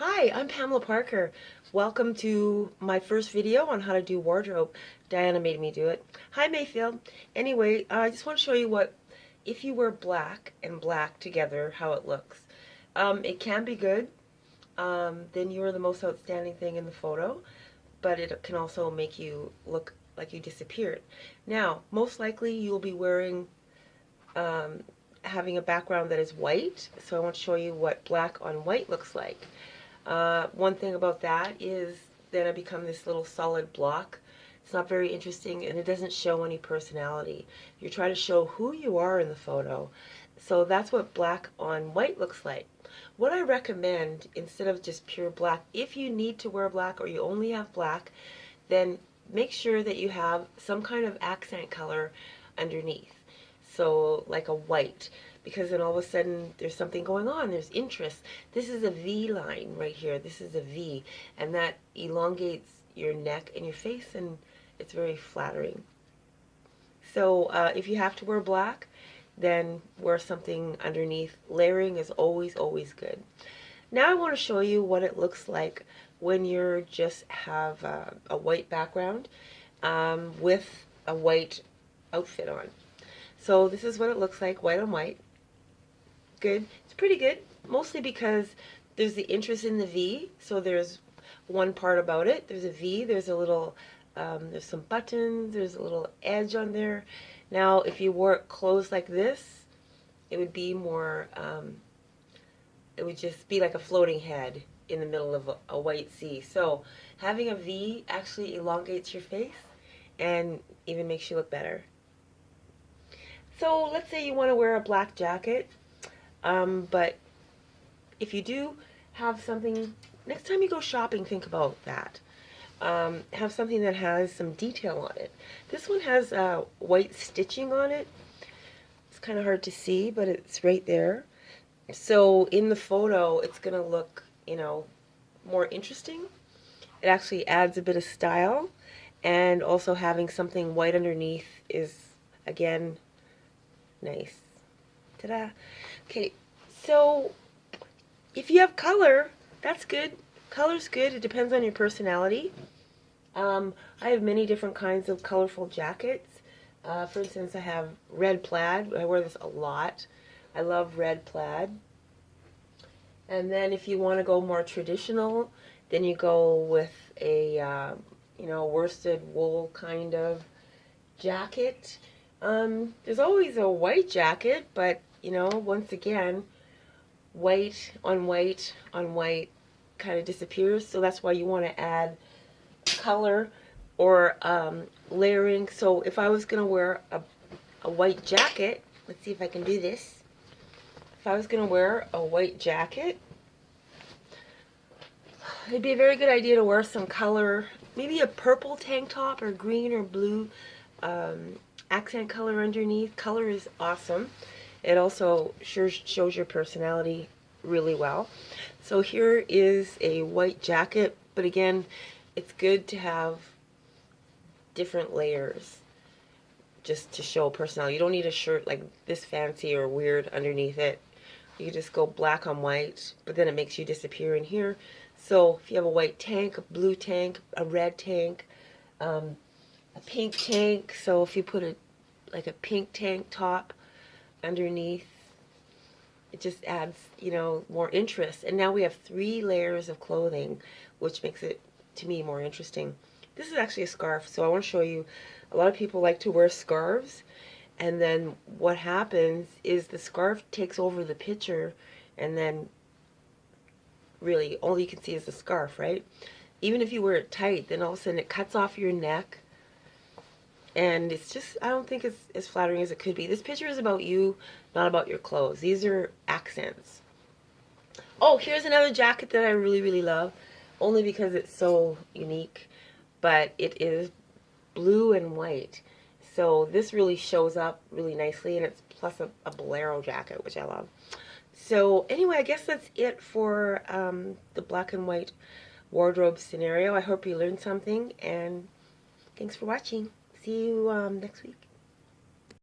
Hi, I'm Pamela Parker. Welcome to my first video on how to do wardrobe. Diana made me do it. Hi Mayfield. Anyway, I just want to show you what, if you wear black and black together, how it looks. Um, it can be good. Um, then you're the most outstanding thing in the photo, but it can also make you look like you disappeared. Now, most likely you'll be wearing, um, having a background that is white, so I want to show you what black on white looks like. Uh, one thing about that is then I become this little solid block. It's not very interesting and it doesn't show any personality. You try to show who you are in the photo. So that's what black on white looks like. What I recommend, instead of just pure black, if you need to wear black or you only have black, then make sure that you have some kind of accent color underneath. So like a white because then all of a sudden there's something going on, there's interest. This is a V line right here, this is a V, and that elongates your neck and your face and it's very flattering. So uh, if you have to wear black, then wear something underneath. Layering is always, always good. Now I want to show you what it looks like when you just have uh, a white background um, with a white outfit on. So this is what it looks like, white on white good. It's pretty good, mostly because there's the interest in the V. So there's one part about it. There's a V. There's a little, um, there's some buttons. There's a little edge on there. Now, if you wore it closed like this, it would be more, um, it would just be like a floating head in the middle of a, a white sea. So having a V actually elongates your face and even makes you look better. So let's say you want to wear a black jacket um, but if you do have something, next time you go shopping, think about that. Um, have something that has some detail on it. This one has uh, white stitching on it. It's kind of hard to see, but it's right there. So in the photo, it's going to look, you know, more interesting. It actually adds a bit of style. And also having something white underneath is, again, nice. Ta-da. Okay, so if you have color, that's good. Color's good. It depends on your personality. Um, I have many different kinds of colorful jackets. Uh, for instance, I have red plaid. I wear this a lot. I love red plaid. And then if you want to go more traditional, then you go with a, uh, you know, worsted wool kind of jacket. Um, there's always a white jacket, but you know, once again, white on white on white kind of disappears. So that's why you want to add color or um, layering. So if I was going to wear a, a white jacket, let's see if I can do this. If I was going to wear a white jacket, it'd be a very good idea to wear some color, maybe a purple tank top or green or blue um, accent color underneath. Color is awesome. It also sure shows your personality really well. So here is a white jacket, but again, it's good to have different layers just to show personality. You don't need a shirt like this fancy or weird underneath it. You just go black on white, but then it makes you disappear in here. So if you have a white tank, a blue tank, a red tank, um, a pink tank, so if you put a like a pink tank top underneath. It just adds, you know, more interest. And now we have three layers of clothing, which makes it, to me, more interesting. This is actually a scarf, so I want to show you. A lot of people like to wear scarves, and then what happens is the scarf takes over the picture, and then really all you can see is the scarf, right? Even if you wear it tight, then all of a sudden it cuts off your neck, and it's just I don't think it's as flattering as it could be. This picture is about you, not about your clothes. These are accents. Oh, here's another jacket that I really, really love, only because it's so unique, but it is blue and white. So this really shows up really nicely, and it's plus a, a bolero jacket, which I love. So anyway, I guess that's it for um, the black and white wardrobe scenario. I hope you learned something, and thanks for watching see you um, next week.